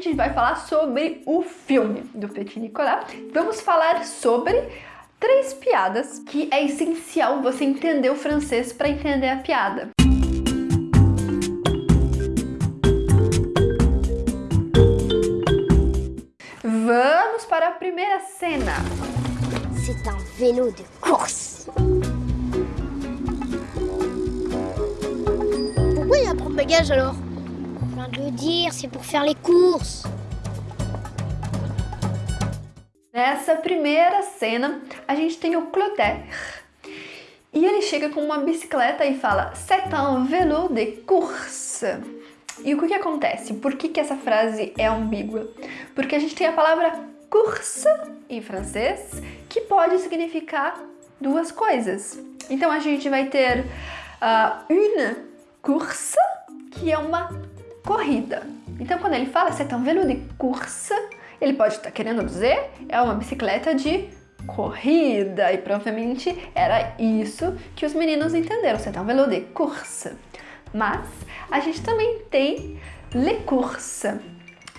gente vai falar sobre o filme do Petit Nicolas. Vamos falar sobre três piadas que é essencial você entender o francês para entender a piada. Vamos para a primeira cena. C'est un vélo de course. Pourquoi il a un porte-bagages alors Viens de dire, c'est pour faire les courses. Nessa primeira cena, a gente tem o Clotaire. E ele chega com uma bicicleta e fala C'est un vélo de course. E o que, que acontece? Por que, que essa frase é ambígua? Porque a gente tem a palavra course em francês que pode significar duas coisas. Então a gente vai ter uh, une course, que é uma corrida. Então quando ele fala c'est un vélo de course, ele pode estar querendo dizer é uma bicicleta de corrida e provavelmente era isso que os meninos entenderam, c'est un vélo de course. Mas a gente também tem les courses.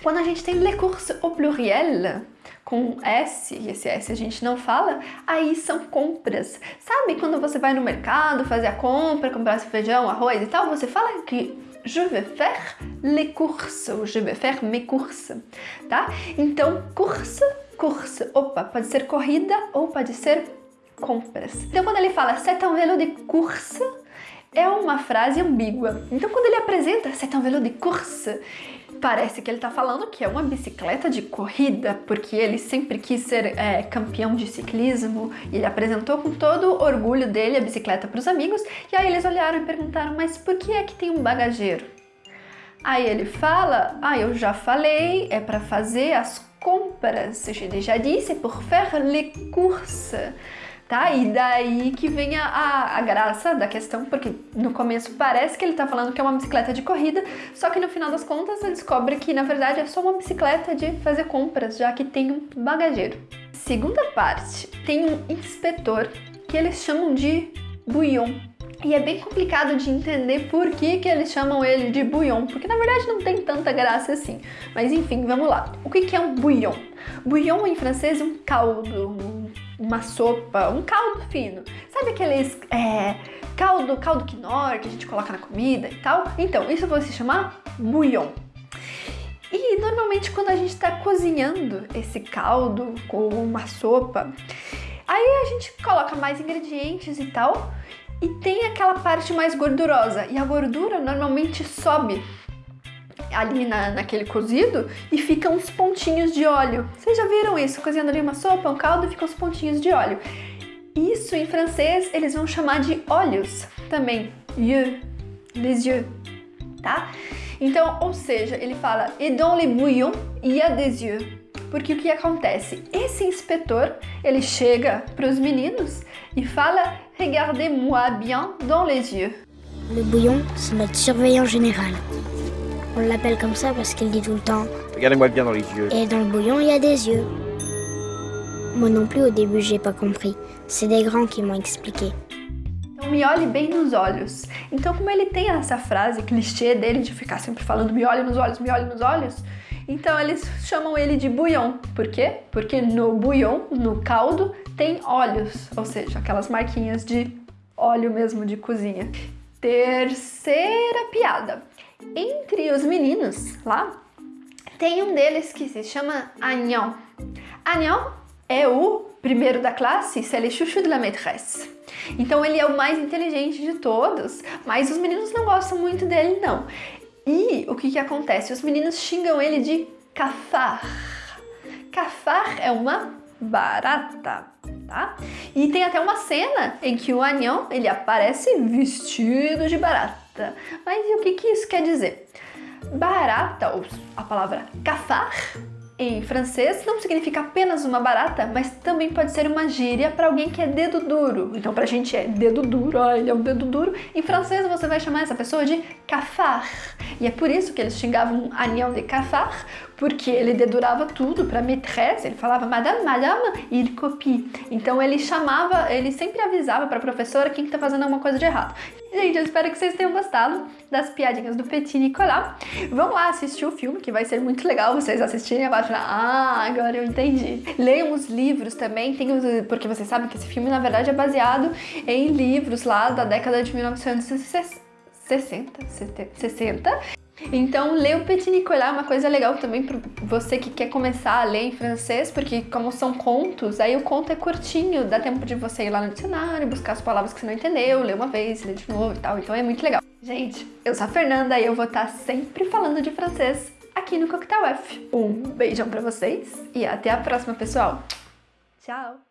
Quando a gente tem les courses au pluriel, com S, e esse S a gente não fala, aí são compras. Sabe quando você vai no mercado fazer a compra, comprar feijão, arroz e tal, você fala que je vais faire les courses, ou je vais faire mes courses, tá? Então, course, course, opa, pode ser corrida ou pode ser compras. Então, quando ele fala c'est un vélo de course, é uma frase ambígua. Então, quando ele apresenta c'est un vélo de course, parece que ele está falando que é uma bicicleta de corrida, porque ele sempre quis ser é, campeão de ciclismo e ele apresentou com todo o orgulho dele a bicicleta para os amigos. E aí eles olharam e perguntaram: Mas por que é que tem um bagageiro? Aí ele fala: Ah, eu já falei, é para fazer as compras. Je déjà dit, c'est pour faire les courses tá? E daí que vem a, a, a, graça da questão, porque no começo parece que ele tá falando que é uma bicicleta de corrida, só que no final das contas ele descobre que na verdade é só uma bicicleta de fazer compras, já que tem um bagageiro. Segunda parte, tem um inspetor que eles chamam de bouillon. E é bem complicado de entender por que, que eles chamam ele de bouillon, porque na verdade não tem tanta graça assim. Mas enfim, vamos lá. O que, que é um bouillon? Bouillon em francês é um caldo, uma sopa, um caldo fino. Sabe aqueles é, caldo, caldo quinoa que a gente coloca na comida e tal? Então, isso vai se chamar bouillon. E normalmente quando a gente está cozinhando esse caldo com uma sopa, aí a gente coloca mais ingredientes e tal, e tem aquela parte mais gordurosa. E a gordura normalmente sobe ali na, naquele cozido e ficam uns pontinhos de óleo. Vocês já viram isso? Cozinhando ali uma sopa, um caldo e ficam uns pontinhos de óleo. Isso em francês eles vão chamar de olhos também. Yeux, les yeux, tá? Então, ou seja, ele fala et dans les bouillons il y a des yeux. Porque o que acontece? Esse inspetor, ele chega para os meninos e fala Regardez-moi bien dans les yeux. Le bouillon, c'est notre surveillant général. On l'appelle comme ça parce qu'il dit tout le temps Regardez-moi bien dans les yeux. Et dans le bouillon, il y a des yeux. Moi non plus, au début, j'ai pas compris. C'est des grands qui m'ont expliqué. Então me olhe bem nos olhos. Então como ele tem essa frase clichê dele de ficar sempre falando me olhe nos olhos, me olhe nos olhos, então eles chamam ele de bouillon. Por quê? Porque no bouillon, no caldo, tem olhos, ou seja, aquelas marquinhas de óleo mesmo de cozinha. Terceira piada. Entre os meninos lá, tem um deles que se chama Agnon. Agnon é o primeiro da classe, c'est le chouchou de la maîtresse. Então ele é o mais inteligente de todos, mas os meninos não gostam muito dele não. E o que que acontece? Os meninos xingam ele de cafard. Cafard é uma barata, tá? E tem até uma cena em que o Agnon, ele aparece vestido de barata barata. Mas e o que, que isso quer dizer? Barata, ou a palavra cafar, em francês não significa apenas uma barata, mas também pode ser uma gíria para alguém que é dedo duro. Então pra gente é dedo duro, ah, ele é um dedo duro. Em francês você vai chamar essa pessoa de cafard. E é por isso que eles xingavam Agnon de cafard, porque ele dedurava tudo para maîtresse, ele falava madame, madame, ele copie. Então ele chamava, ele sempre avisava para a professora quem está fazendo alguma coisa de errado. Gente, eu espero que vocês tenham gostado das piadinhas do Petit Nicolas. Vão lá assistir o filme, que vai ser muito legal vocês assistirem e falar, ah, agora eu entendi. Leiam os livros também, tem os, porque vocês sabem que esse filme, na verdade, é baseado em livros lá da década de 1960. 60, 60 então, ler o Petit Nicolas é uma coisa legal também para você que quer começar a ler em francês, porque como são contos, aí o conto é curtinho, dá tempo de você ir lá no dicionário, buscar as palavras que você não entendeu, ler uma vez, ler de novo e tal, então é muito legal. Gente, eu sou a Fernanda e eu vou estar sempre falando de francês aqui no Coquetel F. Um beijão para vocês e até a próxima, pessoal. Tchau!